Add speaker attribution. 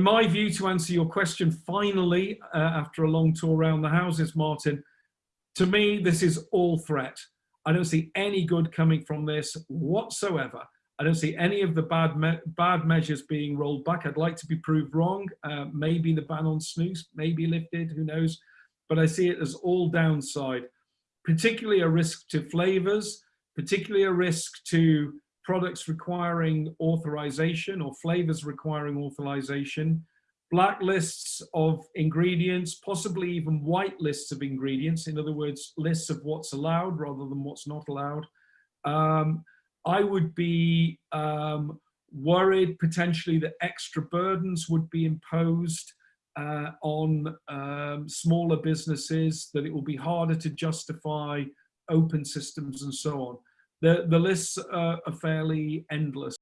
Speaker 1: my view, to answer your question finally, uh, after a long tour around the houses, Martin, to me, this is all threat. I don't see any good coming from this whatsoever. I don't see any of the bad me bad measures being rolled back. I'd like to be proved wrong. Uh, maybe the ban on snus may be lifted, who knows? But I see it as all downside, particularly a risk to flavors, particularly a risk to products requiring authorization or flavors requiring authorization, blacklists of ingredients, possibly even white lists of ingredients, in other words, lists of what's allowed rather than what's not allowed. Um, I would be um, worried potentially that extra burdens would be imposed uh, on um, smaller businesses, that it will be harder to justify open systems and so on. The, the lists uh, are fairly endless.